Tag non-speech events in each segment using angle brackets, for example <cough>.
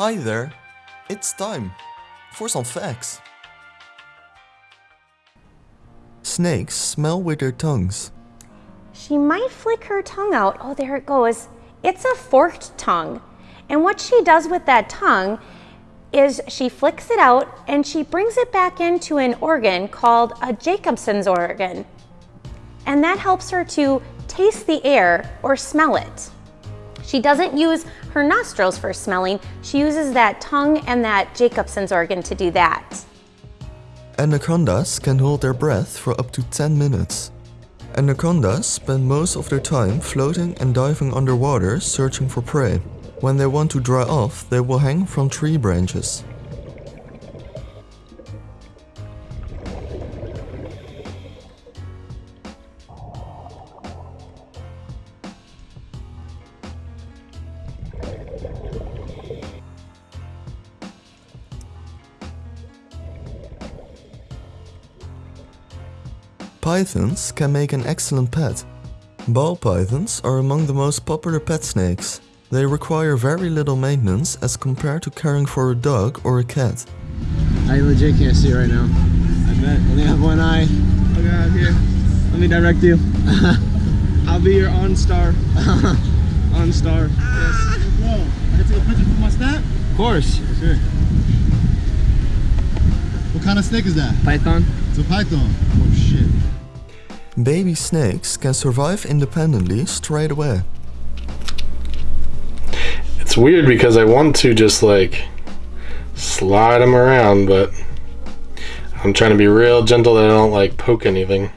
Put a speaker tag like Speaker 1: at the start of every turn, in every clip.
Speaker 1: Hi there. It's time for some facts. Snakes smell with their tongues.
Speaker 2: She might flick her tongue out. Oh, there it goes. It's a forked tongue. And what she does with that tongue is she flicks it out and she brings it back into an organ called a Jacobson's organ. And that helps her to taste the air or smell it. She doesn't use her nostrils for smelling. She uses that tongue and that Jacobson's organ to do that.
Speaker 1: Anacondas can hold their breath for up to 10 minutes. Anacondas spend most of their time floating and diving underwater searching for prey. When they want to dry off, they will hang from tree branches. Pythons can make an excellent pet. Ball pythons are among the most popular pet snakes. They require very little maintenance as compared to caring for a dog or a cat.
Speaker 3: I legit can't see right now.
Speaker 4: I bet.
Speaker 3: I only have one eye.
Speaker 4: Oh, okay, out here. Let me direct you. <laughs> I'll be your OnStar. <laughs> OnStar. Ah. Yes.
Speaker 5: Whoa, I can take a picture for my snap?
Speaker 4: Of course.
Speaker 5: Sure. What kind of snake is that?
Speaker 4: Python.
Speaker 5: It's a python. Oh shit.
Speaker 1: Baby snakes can survive independently straight away.
Speaker 6: It's weird because I want to just like slide them around, but I'm trying to be real gentle that I don't like poke anything.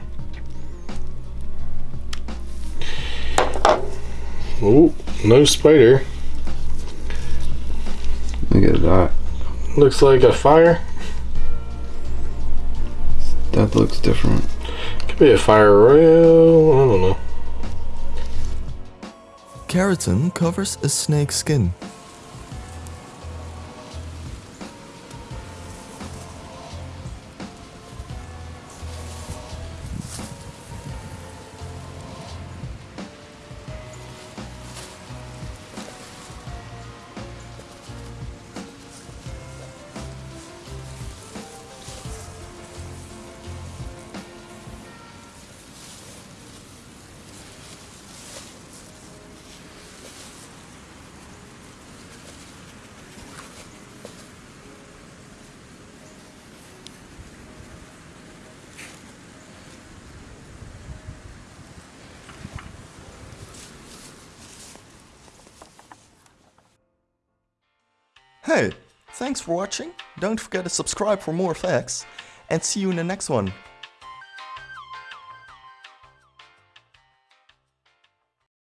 Speaker 6: Ooh, no spider.
Speaker 3: Look at that.
Speaker 6: Looks like a fire.
Speaker 3: That looks different.
Speaker 6: Could be a fire royal. I don't know.
Speaker 1: Keratin covers a snake's skin. Hey, thanks for watching. Don't forget to subscribe for more facts and see you in the next one.